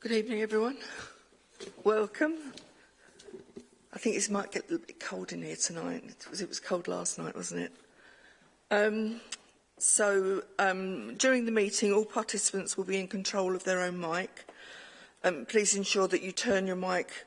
Good evening, everyone. Welcome. I think it might get a little bit cold in here tonight. It was, it was cold last night, wasn't it? Um, so, um, during the meeting, all participants will be in control of their own mic. Um, please ensure that you turn your mic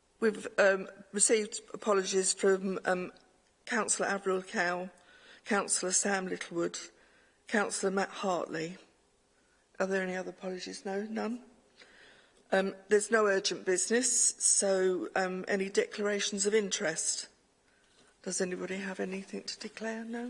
We've um, received apologies from um, Councillor Avril Cow, Councillor Sam Littlewood, Councillor Matt Hartley. Are there any other apologies? No, none. Um, there's no urgent business, so um, any declarations of interest? Does anybody have anything to declare? now?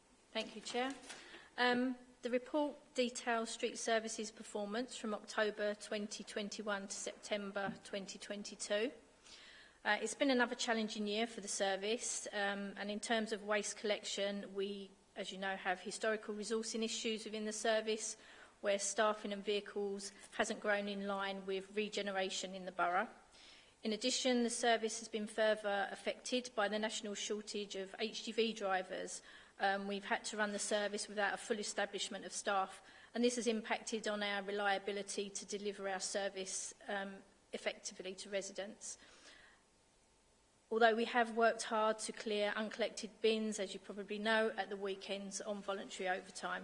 Thank you, Chair. Um, the report details street services performance from October 2021 to September 2022. Uh, it's been another challenging year for the service um, and in terms of waste collection we as you know have historical resourcing issues within the service where staffing and vehicles hasn't grown in line with regeneration in the borough. In addition, the service has been further affected by the national shortage of HGV drivers. Um, we've had to run the service without a full establishment of staff, and this has impacted on our reliability to deliver our service um, effectively to residents. Although we have worked hard to clear uncollected bins, as you probably know, at the weekends on voluntary overtime.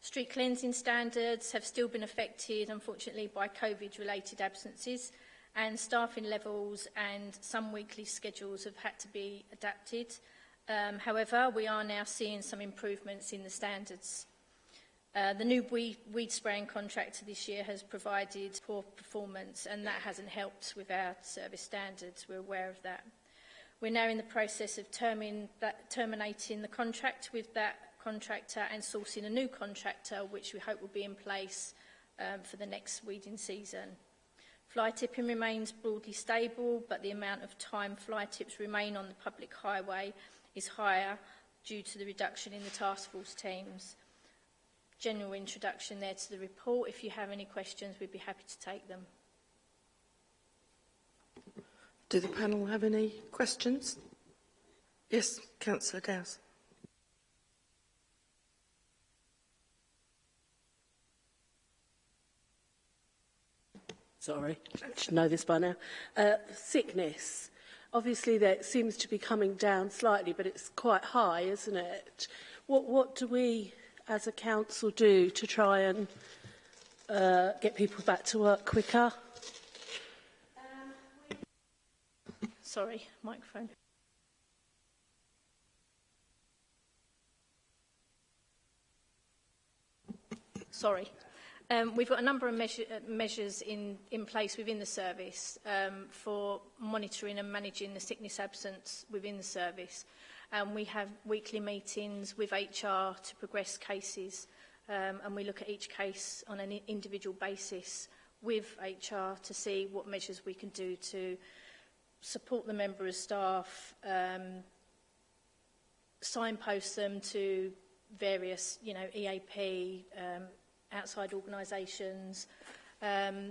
Street cleansing standards have still been affected, unfortunately, by COVID-related absences and staffing levels and some weekly schedules have had to be adapted. Um, however, we are now seeing some improvements in the standards. Uh, the new weed, spraying contractor this year has provided poor performance and that hasn't helped with our service standards. We're aware of that. We're now in the process of termin that, terminating the contract with that contractor and sourcing a new contractor, which we hope will be in place um, for the next weeding season. Fly tipping remains broadly stable, but the amount of time fly tips remain on the public highway is higher due to the reduction in the task force teams. General introduction there to the report. If you have any questions, we'd be happy to take them. Do the panel have any questions? Yes, Councillor Dowse. sorry, should know this by now, uh, sickness. Obviously, that seems to be coming down slightly, but it's quite high, isn't it? What, what do we as a council do to try and uh, get people back to work quicker? sorry, microphone. Sorry. Um, we've got a number of measure, uh, measures in, in place within the service um, for monitoring and managing the sickness absence within the service. And um, we have weekly meetings with HR to progress cases um, and we look at each case on an individual basis with HR to see what measures we can do to support the member of staff, um, signpost them to various, you know, EAP, um, outside organisations. Um,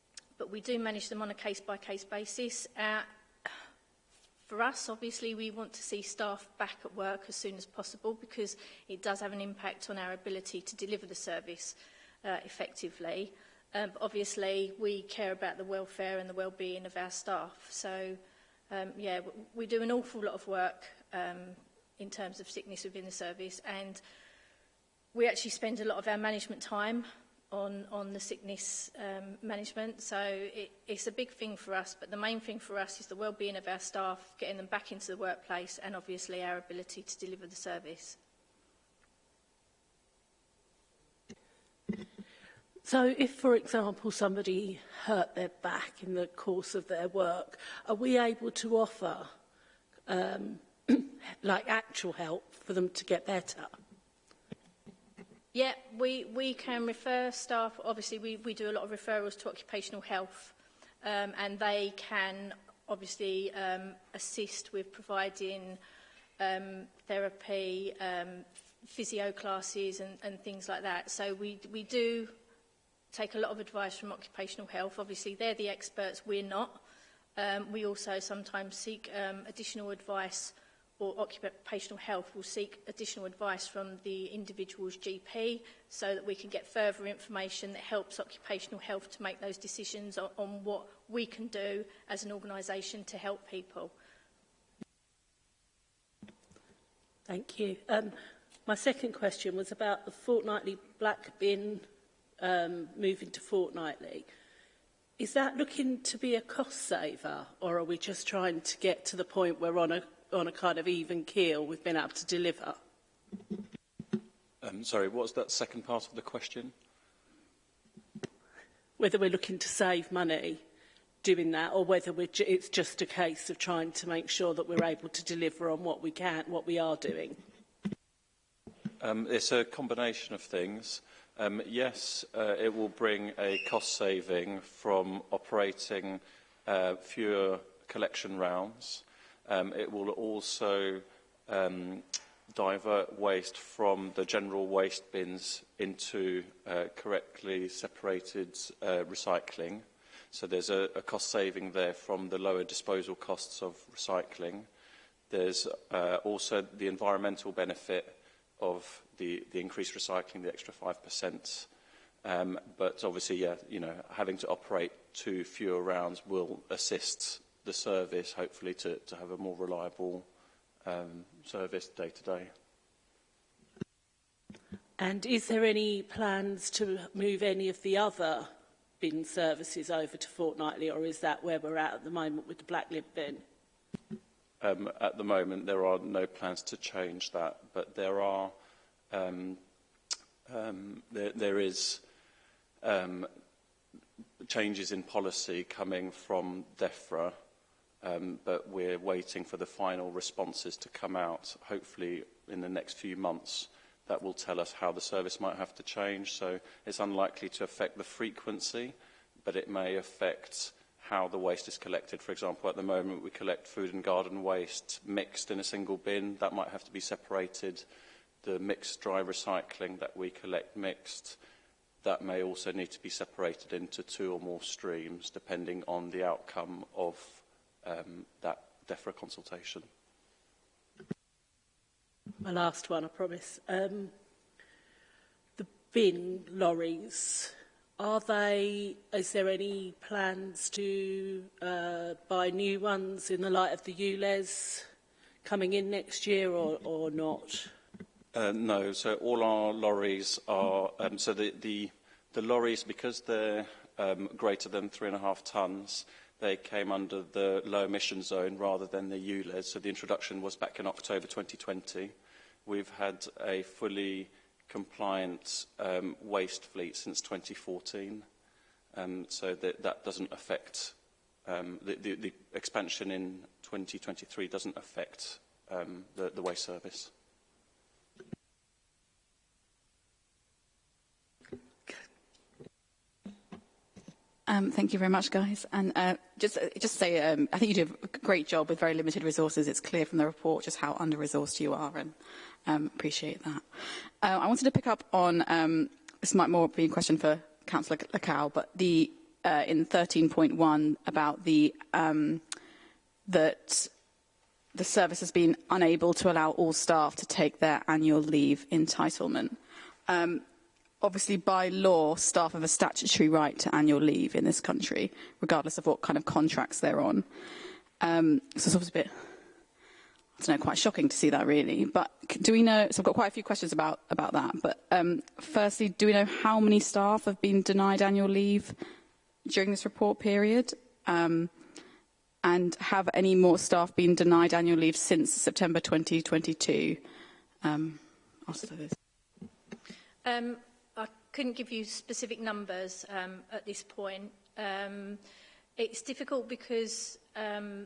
but we do manage them on a case-by-case -case basis. Uh, for us, obviously, we want to see staff back at work as soon as possible because it does have an impact on our ability to deliver the service uh, effectively. Um, but obviously, we care about the welfare and the well-being of our staff. So, um, yeah, we do an awful lot of work um, in terms of sickness within the service, and we actually spend a lot of our management time on, on the sickness um, management. So it, it's a big thing for us, but the main thing for us is the well-being of our staff, getting them back into the workplace and obviously our ability to deliver the service. So if, for example, somebody hurt their back in the course of their work, are we able to offer um, like actual help for them to get better? Yeah, we, we can refer staff. Obviously, we, we do a lot of referrals to occupational health, um, and they can obviously um, assist with providing um, therapy, um, physio classes and, and things like that. So we, we do take a lot of advice from occupational health. Obviously, they're the experts, we're not. Um, we also sometimes seek um, additional advice or occupational health will seek additional advice from the individual's GP so that we can get further information that helps occupational health to make those decisions on, on what we can do as an organisation to help people. Thank you. Um, my second question was about the fortnightly black bin um, moving to fortnightly. Is that looking to be a cost saver or are we just trying to get to the point where on a on a kind of even keel we've been able to deliver. Um, sorry, what's that second part of the question? Whether we're looking to save money doing that or whether ju it's just a case of trying to make sure that we're able to deliver on what we can, what we are doing. Um, it's a combination of things. Um, yes, uh, it will bring a cost saving from operating uh, fewer collection rounds. Um, it will also um, divert waste from the general waste bins into uh, correctly separated uh, recycling. So there's a, a cost saving there from the lower disposal costs of recycling. There's uh, also the environmental benefit of the, the increased recycling, the extra 5%. Um, but obviously, yeah, you know, having to operate two fewer rounds will assist the service, hopefully, to, to have a more reliable um, service day to day. And is there any plans to move any of the other bin services over to fortnightly, or is that where we're at at the moment with the black lib bin? Um, at the moment, there are no plans to change that, but there are um, um, there, there is um, changes in policy coming from DEFRA um, but we're waiting for the final responses to come out. Hopefully, in the next few months, that will tell us how the service might have to change. So it's unlikely to affect the frequency, but it may affect how the waste is collected. For example, at the moment, we collect food and garden waste mixed in a single bin. That might have to be separated. The mixed dry recycling that we collect mixed, that may also need to be separated into two or more streams, depending on the outcome of um, that DEFRA consultation. My last one, I promise. Um, the bin lorries, are they, is there any plans to uh, buy new ones in the light of the ULES coming in next year or, or not? Uh, no, so all our lorries are, um, so the, the, the lorries, because they're um, greater than three and a half tonnes, they came under the low emission zone rather than the ULEZ. So the introduction was back in October 2020. We've had a fully compliant um, waste fleet since 2014. Um, so that, that doesn't affect, um, the, the, the expansion in 2023 doesn't affect um, the, the waste service. Um, thank you very much, guys. And uh, just uh, just say, um, I think you do a great job with very limited resources. It's clear from the report just how under-resourced you are, and um, appreciate that. Uh, I wanted to pick up on um, this might more be a question for Councillor Lacow, but the uh, in 13.1 about the um, that the service has been unable to allow all staff to take their annual leave entitlement. Um, obviously by law, staff have a statutory right to annual leave in this country, regardless of what kind of contracts they're on. Um, so it's obviously a bit, I don't know, quite shocking to see that really. But do we know, so I've got quite a few questions about, about that, but um, firstly, do we know how many staff have been denied annual leave during this report period? Um, and have any more staff been denied annual leave since September 2022? Um, I'll start this. Um, couldn't give you specific numbers um, at this point. Um, it's difficult because um,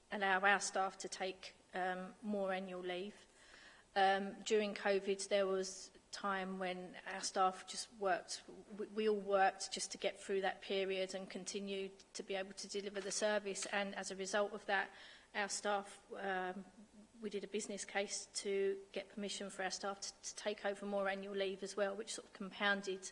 allow our staff to take um, more annual leave. Um, during COVID, there was time when our staff just worked, we, we all worked just to get through that period and continue to be able to deliver the service. And as a result of that, our staff, um, we did a business case to get permission for our staff to, to take over more annual leave as well, which sort of compounded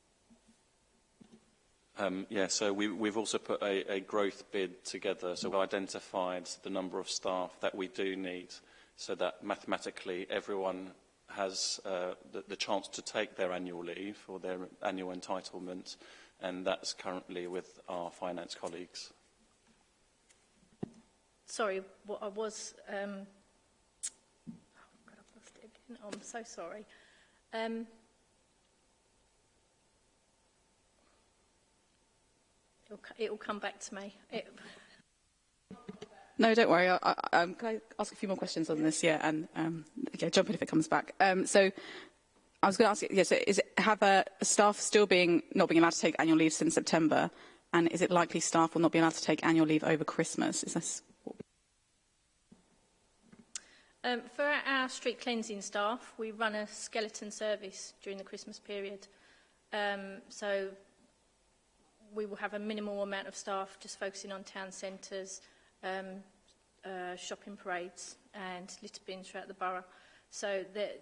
Um, yeah, so we, we've also put a, a growth bid together. So we've identified the number of staff that we do need so that mathematically everyone has uh, the, the chance to take their annual leave or their annual entitlement, and that's currently with our finance colleagues. Sorry, what I was... Um, oh, God, I've lost it again. I'm so sorry. Um, it'll, it'll come back to me. It, No, don't worry. I, I, um, can I ask a few more questions on this? Yeah, and um, yeah, jump in if it comes back. Um, so I was going to ask, yeah, so is it, have a uh, staff still being not being allowed to take annual leave since September? And is it likely staff will not be allowed to take annual leave over Christmas? Is this um, for our street cleansing staff, we run a skeleton service during the Christmas period. Um, so we will have a minimal amount of staff just focusing on town centres, um, uh, shopping parades and litter bins throughout the borough. So that,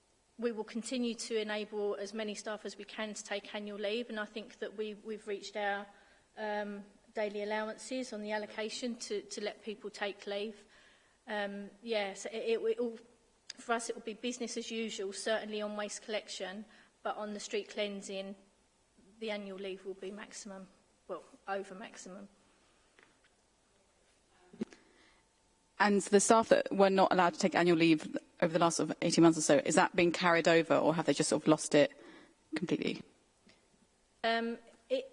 we will continue to enable as many staff as we can to take annual leave and I think that we, we've reached our um, daily allowances on the allocation to, to let people take leave. Um, yeah, so it, it, it all, for us it will be business as usual, certainly on waste collection, but on the street cleansing, the annual leave will be maximum, well, over maximum. and the staff that were not allowed to take annual leave over the last of 18 months or so, is that being carried over or have they just sort of lost it completely? Um, it,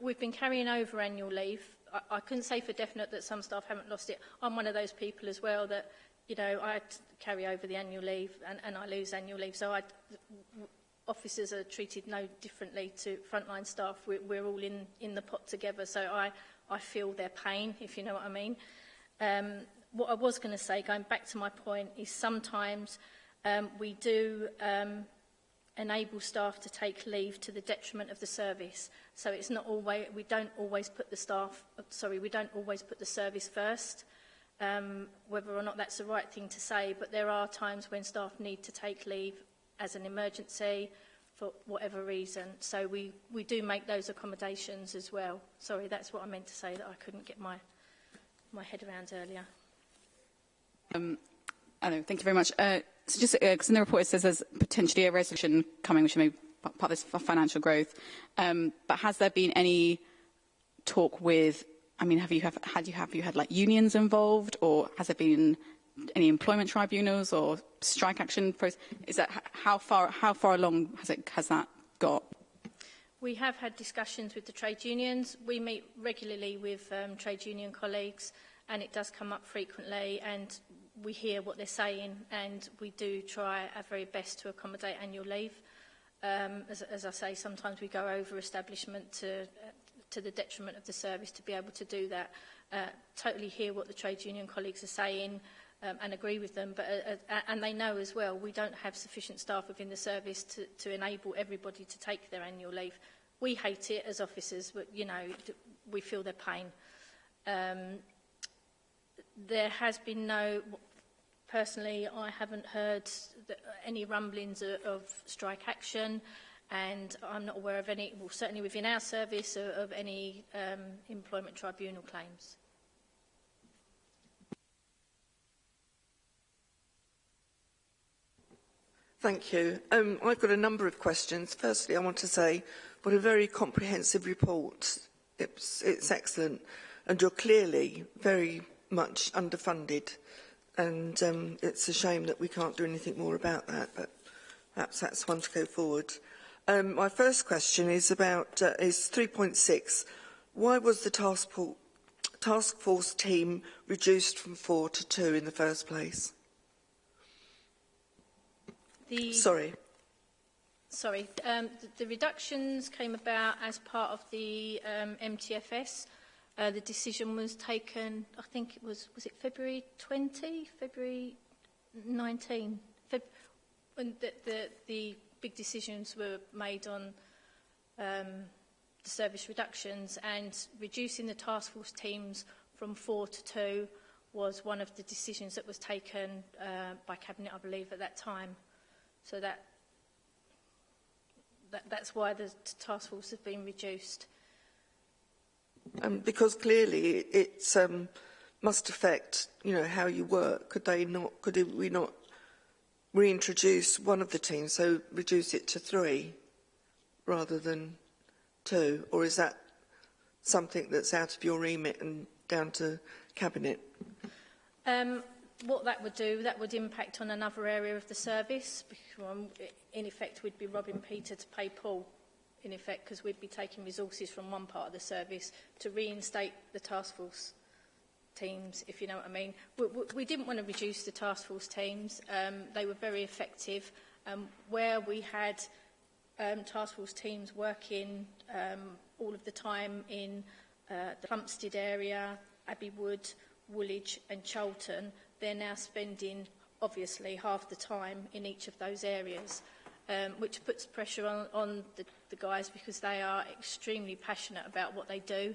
we've been carrying over annual leave. I, I couldn't say for definite that some staff haven't lost it. I'm one of those people as well that, you know, I carry over the annual leave and, and I lose annual leave. So I, officers are treated no differently to frontline staff. We, we're all in, in the pot together. So I, I feel their pain, if you know what I mean. Um, what I was going to say, going back to my point, is sometimes um, we do um, enable staff to take leave to the detriment of the service. So it's not always, we don't always put the staff, sorry, we don't always put the service first, um, whether or not that's the right thing to say, but there are times when staff need to take leave as an emergency for whatever reason. So we, we do make those accommodations as well. Sorry, that's what I meant to say that I couldn't get my, my head around earlier. Um, I know, thank you very much. Uh, so just because uh, in the report it says there's potentially a resolution coming which may be part of this financial growth, um, but has there been any talk with, I mean, have you have, had you have you had like unions involved or has there been any employment tribunals or strike action process? Is that how far how far along has it has that got? We have had discussions with the trade unions. We meet regularly with um, trade union colleagues and it does come up frequently and we hear what they're saying and we do try our very best to accommodate annual leave. Um, as, as I say, sometimes we go over establishment to, uh, to the detriment of the service to be able to do that. Uh, totally hear what the trade union colleagues are saying um, and agree with them, but, uh, uh, and they know as well we don't have sufficient staff within the service to, to enable everybody to take their annual leave. We hate it as officers, but, you know, we feel their pain. Um, there has been no, personally, I haven't heard the, any rumblings of, of strike action and I'm not aware of any, well, certainly within our service, of, of any um, employment tribunal claims. Thank you. Um, I've got a number of questions. Firstly, I want to say what a very comprehensive report. It's, it's excellent. And you're clearly very much underfunded and um, it's a shame that we can't do anything more about that but perhaps that's one to go forward. Um, my first question is about uh, is 3.6. Why was the task, task force team reduced from four to two in the first place? The, sorry. Sorry. Um, the, the reductions came about as part of the um, MTFS Uh, the decision was taken, I think it was, was it February 20, February 19? Feb the, the, the, big decisions were made on um, the service reductions and reducing the task force teams from four to two was one of the decisions that was taken uh, by Cabinet, I believe, at that time. So that, that that's why the task force has been reduced. Um, because clearly it um, must affect, you know, how you work. Could they not? Could we not reintroduce one of the teams, so reduce it to three rather than two? Or is that something that's out of your remit and down to cabinet? Um, what that would do, that would impact on another area of the service. Because um, in effect, we'd be robbing Peter to pay Paul in effect, because we'd be taking resources from one part of the service to reinstate the task force teams, if you know what I mean. We, we, we didn't want to reduce the task force teams. Um, they were very effective. Um, where we had um, task force teams working um, all of the time in uh, the Plumstead area, Abbey Wood, Woolwich and Charlton they're now spending obviously half the time in each of those areas. um, which puts pressure on, on the, the guys because they are extremely passionate about what they do.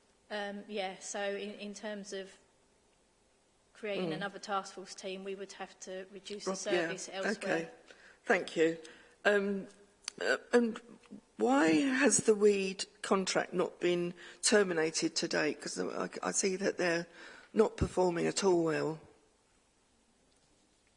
Um, yeah, so in, in terms of creating mm. another task force team, we would have to reduce the service yeah. elsewhere. Okay, thank you. Um, uh, and why has the weed contract not been terminated to date? Because I, I see that they're not performing at all well.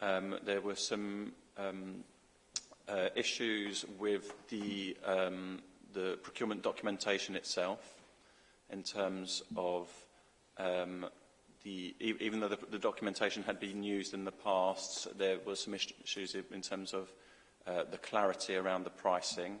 um, there were some um, Uh, issues with the, um, the procurement documentation itself in terms of um, the, e, even though the, the documentation had been used in the past, there were some issues in terms of uh, the clarity around the pricing.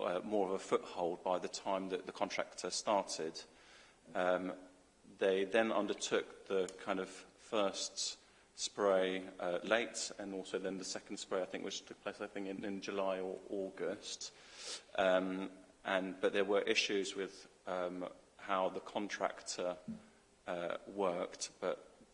uh, more of a foothold by the time that the contractor started. Um, they then undertook the kind of first spray uh, late and also then the second spray I think which took place I think in, in July or August um, and but there were issues with um, how the contractor uh, worked but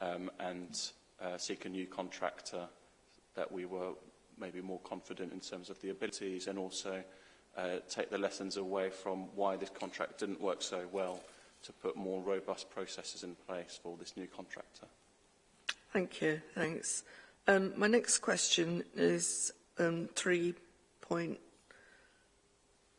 um, and uh, seek a new contractor that we were maybe more confident in terms of the abilities and also uh, take the lessons away from why this contract didn't work so well to put more robust processes in place for this new contractor. Thank you. Thanks. Um, my next question is um, 3.1.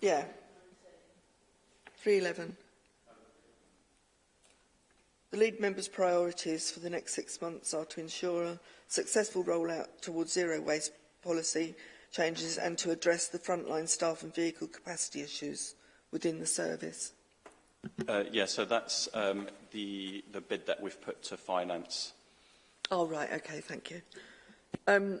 Yeah. 311. The lead member's priorities for the next six months are to ensure a successful rollout towards zero waste policy changes and to address the frontline staff and vehicle capacity issues within the service. Uh, yeah, so that's um, the, the bid that we've put to finance. Oh, right, okay, thank you. Um,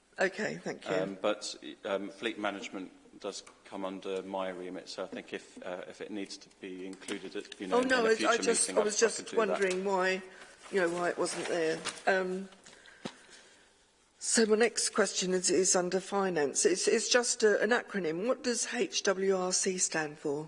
Okay, thank you. Um, but um, fleet management does come under my remit, so I think if uh, if it needs to be included, at, you know, oh, no, in a future I just, meeting, I was I, just I wondering that. why, you know, why it wasn't there. Um, so my next question is, is under finance. It's, it's just a, an acronym. What does HWRC stand for?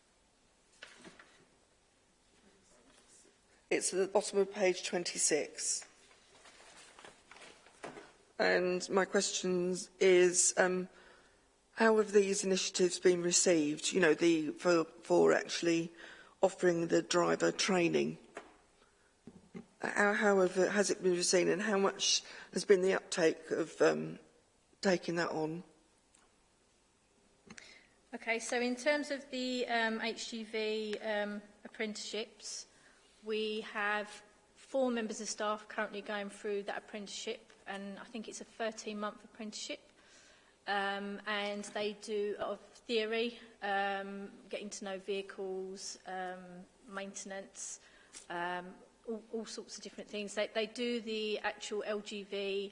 It's at the bottom of page 26. And my question is, um, how have these initiatives been received? You know, the for, for actually offering the driver training. How, how have, has it been received and how much has been the uptake of um, taking that on? Okay, so in terms of the um, HGV um, apprenticeships, we have four members of staff currently going through that apprenticeship and I think it's a 13-month apprenticeship. um, and they do a lot of theory, um, getting to know vehicles, um, maintenance, um, all, all sorts of different things. They, they do the actual LGV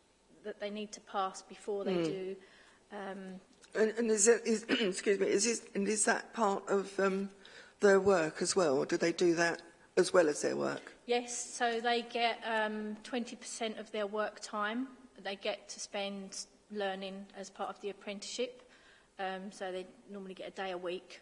that they need to pass before they mm. do. Um, and, and is, that, is, excuse me, is, this, and is that part of um, their work as well, or do they do that as well as their work? Yes, so they get 20% um, of their work time they get to spend learning as part of the apprenticeship. Um, so they normally get a day a week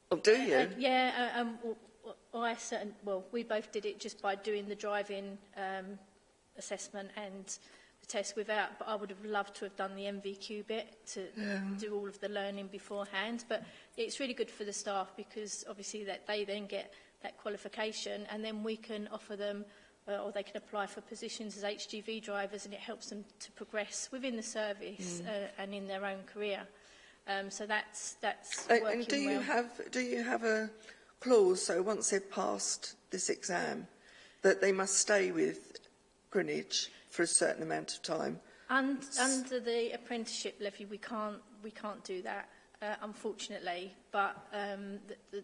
Oh, do uh, uh, you? Uh, yeah, um, well, I certain, well, we both did it just by doing the driving um, assessment and the test without, but I would have loved to have done the MVQ bit to yeah. do all of the learning beforehand. But it's really good for the staff because obviously that they then get that qualification and then we can offer them uh, or they can apply for positions as HGV drivers and it helps them to progress within the service mm. uh, and in their own career. Um, so that's that's uh, working and do you have do you have a clause so once they've passed this exam that they must stay with Greenwich for a certain amount of time? And, under the apprenticeship levy, we can't we can't do that, uh, unfortunately. But um, the, the,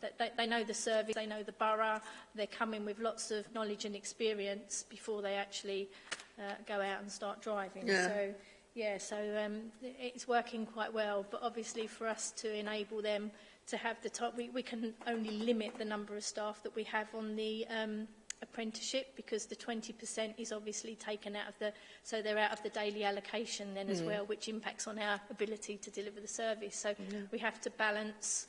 that they, they know the service, they know the borough, they're coming with lots of knowledge and experience before they actually uh, go out and start driving. Yeah. So Yeah, so um, it's working quite well, but obviously for us to enable them to have the top, we, we can only limit the number of staff that we have on the um, apprenticeship because the 20% is obviously taken out of the, so they're out of the daily allocation then as mm. well, which impacts on our ability to deliver the service. So yeah. we have to balance,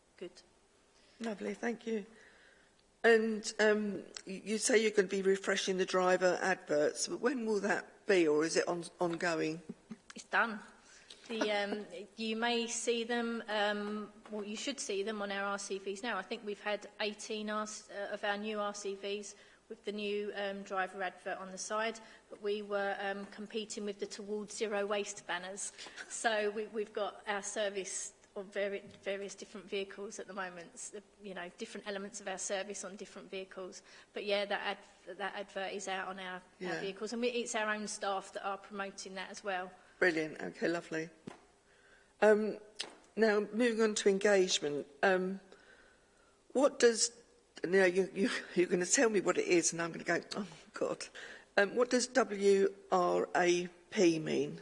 good. Lovely, thank you. And um, you say you're going to be refreshing the driver adverts. but When will that be, or is it on, ongoing? It's done the, um, you may see them, um, well, you should see them on our RCVs now. I think we've had 18 uh, of our new RCVs with the new um, driver advert on the side, but we were um, competing with the Towards Zero Waste banners. So we, we've got our service of very various different vehicles at the moment, you know, different elements of our service on different vehicles. But yeah, that, ad that advert is out on our, yeah. our vehicles, and we, it's our own staff that are promoting that as well. Brilliant. Okay, lovely. Um, now, moving on to engagement. Um, what does... Now, you, you, you're going to tell me what it is, and I'm going to go, oh, God. Um, what does WRAP mean?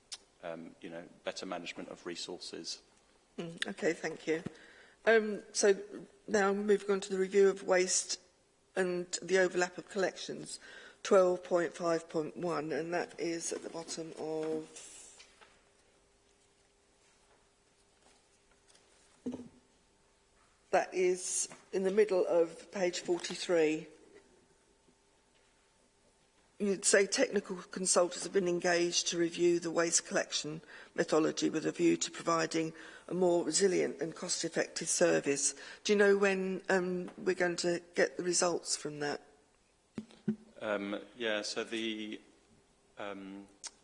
um, you know, better management of resources. Mm, okay, thank you. Um, so now moving on to the review of waste and the overlap of collections, 12.5.1, and that is at the bottom of that is in the middle of page 43. You'd say technical consultants have been engaged to review the waste collection methodology with a view to providing a more resilient and cost-effective service. Do you know when um, we're going to get the results from that? Um, yeah, so the, um,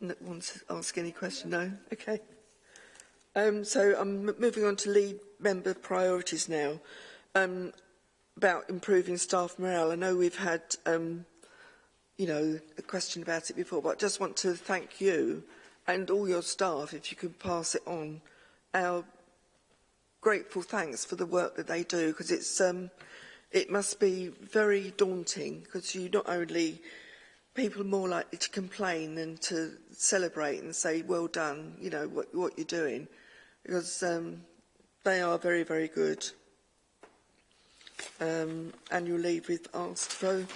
that wants to ask any question? No? Okay. Um, so I'm moving on to lead member priorities now. Um, about improving staff morale. I know we've had, um, you know, a question about it before, but I just want to thank you and all your staff, if you could pass it on, our grateful thanks for the work that they do, because it's, um, it must be very daunting because you not only people are more likely to complain than to celebrate and say well done you know what, what you're doing because um, they are very very good um, and you'll leave with asked for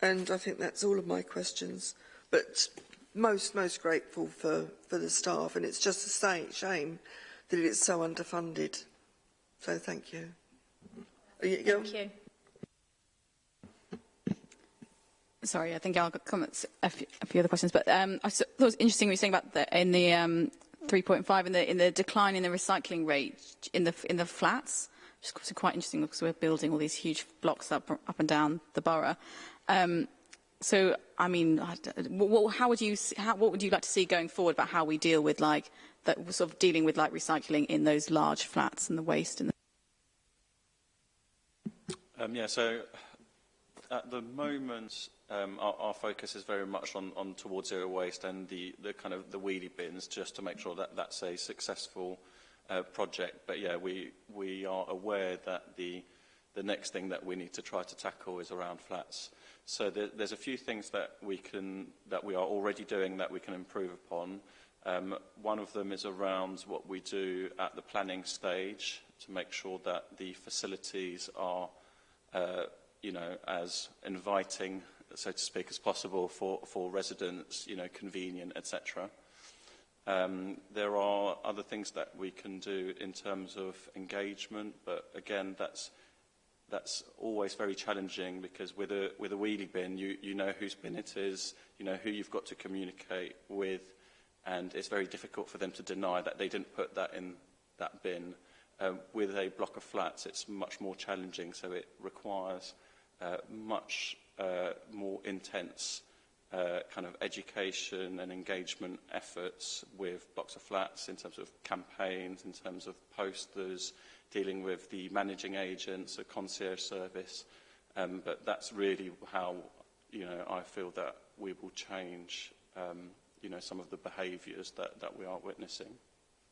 and I think that's all of my questions but most most grateful for for the staff and it's just a shame that it's so underfunded so thank you, you thank you Sorry, I think I'll got a few, a few other questions, but um, I thought it was interesting what you were saying about the, in the um, 3.5 in the, in the decline in the recycling rate in the in the flats, which is quite interesting because we're building all these huge blocks up up and down the borough. Um, so, I mean, how would you how, what would you like to see going forward about how we deal with like that sort of dealing with like recycling in those large flats and the waste and the um, yeah, so at the moment, um, our, our focus is very much on, on towards zero waste and the, the kind of the weedy bins, just to make sure that that's a successful uh, project. But yeah, we we are aware that the the next thing that we need to try to tackle is around flats. So there, there's a few things that we can that we are already doing that we can improve upon. Um, one of them is around what we do at the planning stage to make sure that the facilities are uh, you know, as inviting, so to speak, as possible for, for residents, you know, convenient, etc. Um, there are other things that we can do in terms of engagement, but again, that's that's always very challenging because with a with a wheelie bin, you you know whose bin it is, you know who you've got to communicate with, and it's very difficult for them to deny that they didn't put that in that bin. Um, with a block of flats, it's much more challenging, so it requires uh, much uh, more intense uh, kind of education and engagement efforts with Boxer Flats in terms of campaigns, in terms of posters, dealing with the managing agents, the concierge service. Um, but that's really how you know I feel that we will change um, you know some of the behaviours that, that we are witnessing.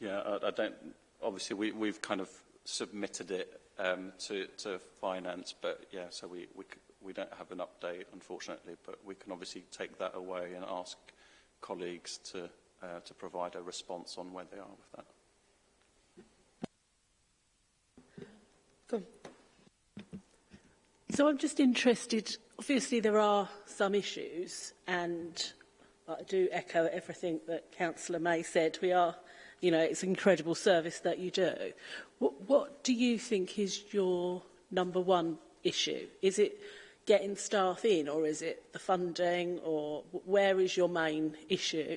Yeah, I, I don't. Obviously, we, we've kind of submitted it um, to, to finance, but yeah, so we, we, we don't have an update, unfortunately, but we can obviously take that away and ask colleagues to, uh, to provide a response on where they are with that. So I'm just interested, obviously there are some issues and I do echo everything that Councillor May said. We are, you know, it's an incredible service that you do. What, what do you think is your number one issue? Is it getting staff in or is it the funding or where is your main issue?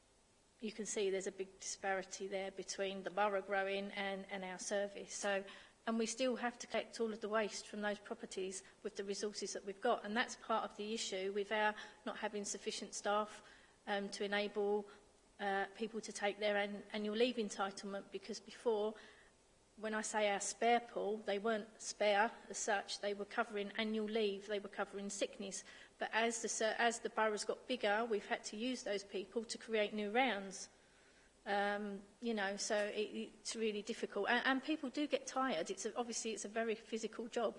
you can see there's a big disparity there between the borough growing and, and our service. So, and we still have to collect all of the waste from those properties with the resources that we've got. And that's part of the issue with our not having sufficient staff um, to enable uh, people to take their an annual leave entitlement because before when I say our spare pool, they weren't spare as such. They were covering annual leave, they were covering sickness. But as the, as the boroughs got bigger, we've had to use those people to create new rounds. Um, you know, so it, it's really difficult. And, and people do get tired. It's a, obviously it's a very physical job.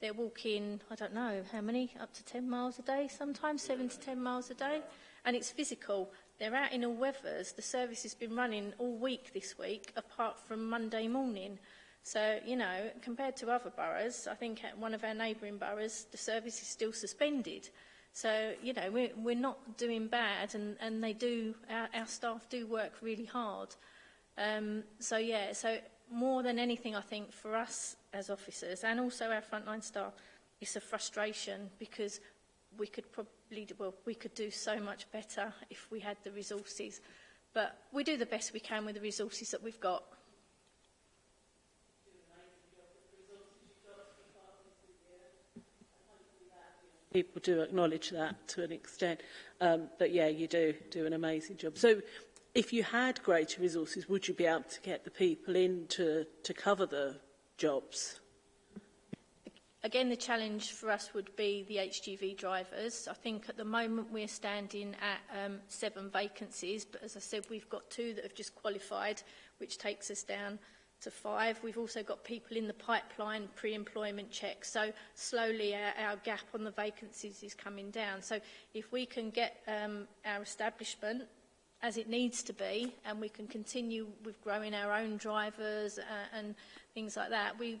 They're walking, I don't know, how many? Up to 10 miles a day sometimes, 7 to 10 miles a day. And it's physical. They're out in all weathers. The service has been running all week this week, apart from Monday morning. So, you know, compared to other boroughs, I think at one of our neighbouring boroughs, the service is still suspended. So, you know, we're, we're not doing bad and, and they do, our, our staff do work really hard. Um, so, yeah, so more than anything, I think for us as officers and also our frontline staff, it's a frustration because we could probably leader, well, we could do so much better if we had the resources. But we do the best we can with the resources that we've got. People do acknowledge that to an extent, um, but yeah, you do do an amazing job. So if you had greater resources, would you be able to get the people in to, to cover the jobs? Again, the challenge for us would be the HGV drivers. I think at the moment we're standing at um, seven vacancies, but as I said, we've got two that have just qualified, which takes us down to five. We've also got people in the pipeline pre-employment checks. So slowly our, uh, our, gap on the vacancies is coming down. So if we can get um, our establishment as it needs to be and we can continue with growing our own drivers uh, and things like that, we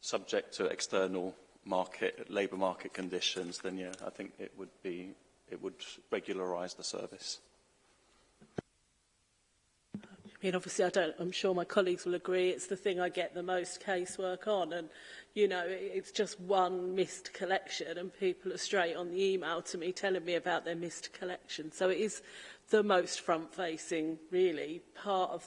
subject to external market, labour market conditions, then, yeah, I think it would be it would regularise the service. I mean, obviously, I don't, I'm sure my colleagues will agree, it's the thing I get the most casework on. And, you know, it's just one missed collection and people are straight on the email to me telling me about their missed collection. So it is the most front-facing, really, part of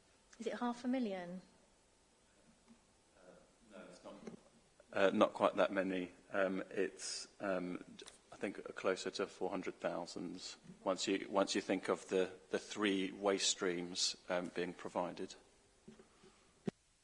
Is it half a million? Uh, no, it's not. Uh, not quite that many um, it's um, I think closer to 400,000 once you once you think of the the three waste streams um, being provided.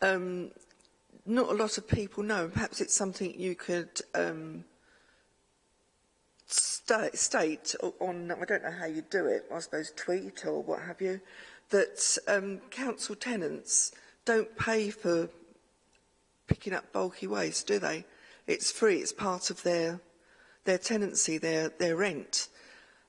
um, not a lot of people know. Perhaps it's something you could um, st state on, I don't know how you do it, I suppose tweet or what have you, that um, council tenants don't pay for picking up bulky waste, do they? It's free, it's part of their their tenancy, their, their rent.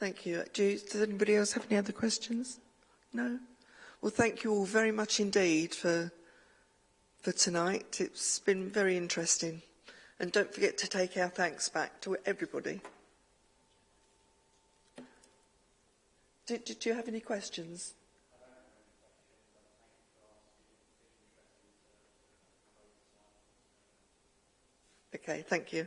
Thank you. Do, does anybody else have any other questions? No? Well, thank you all very much indeed for, for tonight. It's been very interesting. And don't forget to take our thanks back to everybody. Do, do, do you have any questions? Okay, thank you.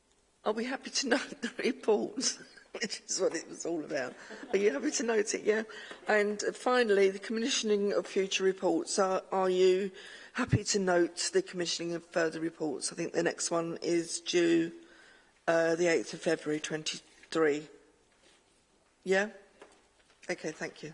I'll be happy to note the reports. which is what it was all about. Are you happy to note it? Yeah. And uh, finally, the commissioning of future reports. Are, are you happy to note the commissioning of further reports? I think the next one is due uh, the 8th of February 23. Yeah? Okay, thank you.